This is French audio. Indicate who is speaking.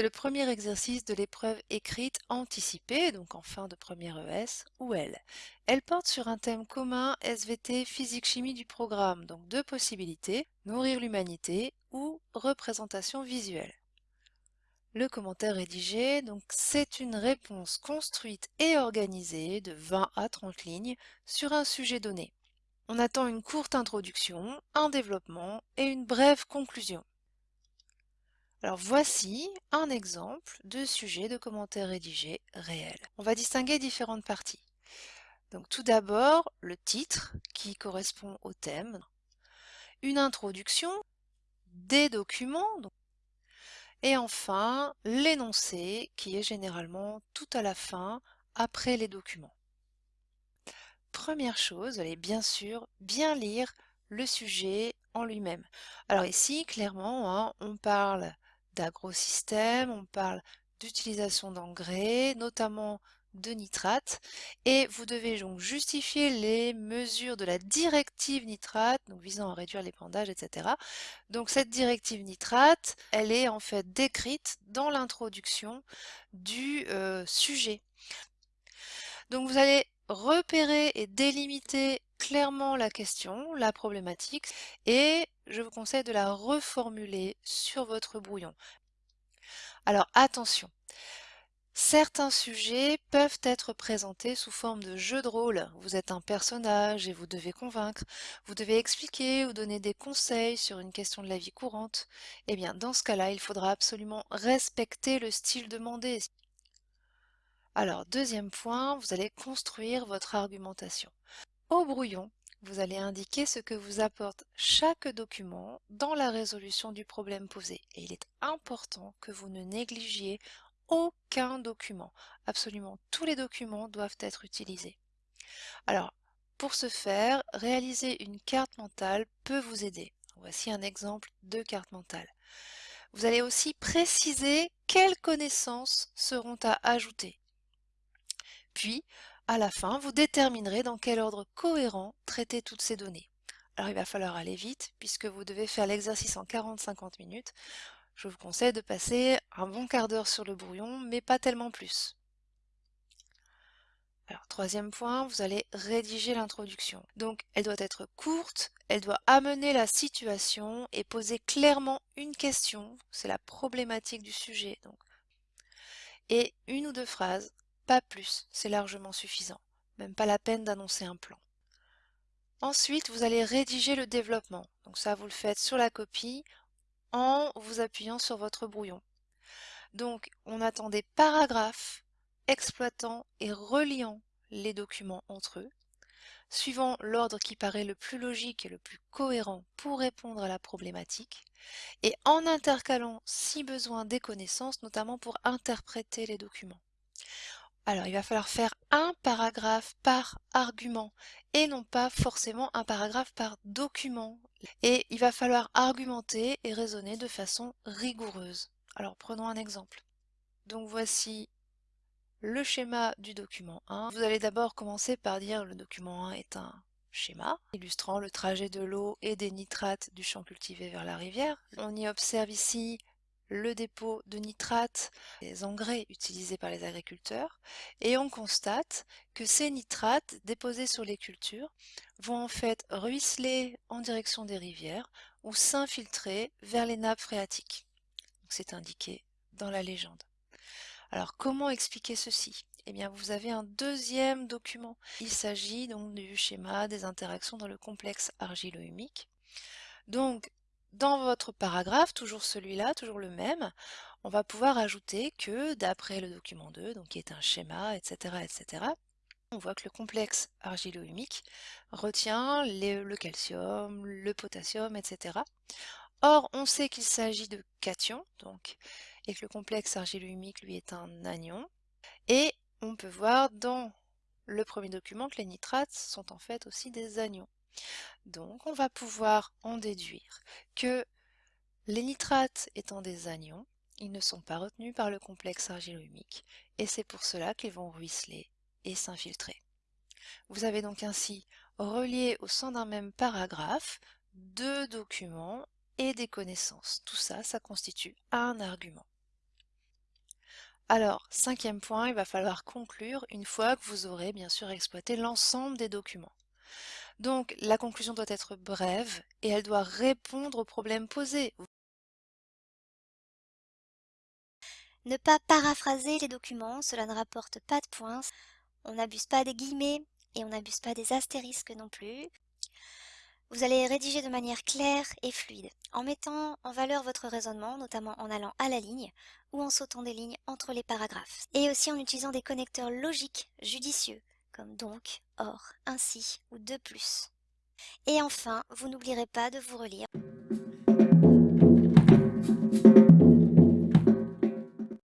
Speaker 1: C'est le premier exercice de l'épreuve écrite anticipée, donc en fin de première ES, ou L. Elle porte sur un thème commun SVT physique-chimie du programme, donc deux possibilités, nourrir l'humanité ou représentation visuelle. Le commentaire rédigé, donc c'est une réponse construite et organisée de 20 à 30 lignes sur un sujet donné. On attend une courte introduction, un développement et une brève conclusion. Alors voici un exemple de sujet de commentaire rédigé réel. On va distinguer différentes parties. Donc tout d'abord, le titre qui correspond au thème, une introduction, des documents, et enfin l'énoncé qui est généralement tout à la fin, après les documents. Première chose, allez bien sûr bien lire le sujet en lui-même. Alors ici, clairement, hein, on parle d'agrosystèmes, on parle d'utilisation d'engrais, notamment de nitrate, et vous devez donc justifier les mesures de la directive nitrate, donc visant à réduire l'épandage, etc. Donc cette directive nitrate, elle est en fait décrite dans l'introduction du euh, sujet. Donc vous allez repérer et délimiter clairement la question, la problématique, et je vous conseille de la reformuler sur votre brouillon. Alors attention, certains sujets peuvent être présentés sous forme de jeu de rôle. Vous êtes un personnage et vous devez convaincre, vous devez expliquer ou donner des conseils sur une question de la vie courante. Eh bien, dans ce cas-là, il faudra absolument respecter le style demandé. Alors, deuxième point, vous allez construire votre argumentation. Au brouillon, vous allez indiquer ce que vous apporte chaque document dans la résolution du problème posé. Et il est important que vous ne négligiez aucun document. Absolument tous les documents doivent être utilisés. Alors, pour ce faire, réaliser une carte mentale peut vous aider. Voici un exemple de carte mentale. Vous allez aussi préciser quelles connaissances seront à ajouter. Puis, à la fin, vous déterminerez dans quel ordre cohérent traiter toutes ces données. Alors il va falloir aller vite, puisque vous devez faire l'exercice en 40-50 minutes. Je vous conseille de passer un bon quart d'heure sur le brouillon, mais pas tellement plus. Alors, troisième point, vous allez rédiger l'introduction. Donc, elle doit être courte, elle doit amener la situation et poser clairement une question, c'est la problématique du sujet. Donc. Et une ou deux phrases pas plus, c'est largement suffisant. Même pas la peine d'annoncer un plan. Ensuite, vous allez rédiger le développement. Donc ça, vous le faites sur la copie en vous appuyant sur votre brouillon. Donc, on attend des paragraphes exploitant et reliant les documents entre eux, suivant l'ordre qui paraît le plus logique et le plus cohérent pour répondre à la problématique, et en intercalant, si besoin, des connaissances, notamment pour interpréter les documents. Alors, il va falloir faire un paragraphe par argument et non pas forcément un paragraphe par document. Et il va falloir argumenter et raisonner de façon rigoureuse. Alors, prenons un exemple. Donc voici le schéma du document 1. Vous allez d'abord commencer par dire le document 1 est un schéma illustrant le trajet de l'eau et des nitrates du champ cultivé vers la rivière. On y observe ici le dépôt de nitrates, les engrais utilisés par les agriculteurs, et on constate que ces nitrates déposés sur les cultures vont en fait ruisseler en direction des rivières ou s'infiltrer vers les nappes phréatiques. C'est indiqué dans la légende. Alors comment expliquer ceci? Eh bien, vous avez un deuxième document. Il s'agit donc du schéma des interactions dans le complexe argilo-humique. Donc, dans votre paragraphe, toujours celui-là, toujours le même, on va pouvoir ajouter que d'après le document 2, donc qui est un schéma, etc., etc., on voit que le complexe argilo-humique retient le calcium, le potassium, etc. Or, on sait qu'il s'agit de cations, donc, et que le complexe argilo-humique, lui, est un anion. Et on peut voir dans le premier document que les nitrates sont en fait aussi des anions. Donc on va pouvoir en déduire que les nitrates étant des anions, ils ne sont pas retenus par le complexe argilo-humique et c'est pour cela qu'ils vont ruisseler et s'infiltrer. Vous avez donc ainsi relié au sein d'un même paragraphe deux documents et des connaissances. Tout ça, ça constitue un argument. Alors, cinquième point, il va falloir conclure une fois que vous aurez bien sûr exploité l'ensemble des documents. Donc, la conclusion doit être brève et elle doit répondre aux problèmes posés.
Speaker 2: Ne pas paraphraser les documents, cela ne rapporte pas de points. On n'abuse pas des guillemets et on n'abuse pas des astérisques non plus. Vous allez rédiger de manière claire et fluide, en mettant en valeur votre raisonnement, notamment en allant à la ligne ou en sautant des lignes entre les paragraphes, et aussi en utilisant des connecteurs logiques judicieux, comme donc, or, ainsi ou de plus. Et enfin, vous n'oublierez pas de vous relire.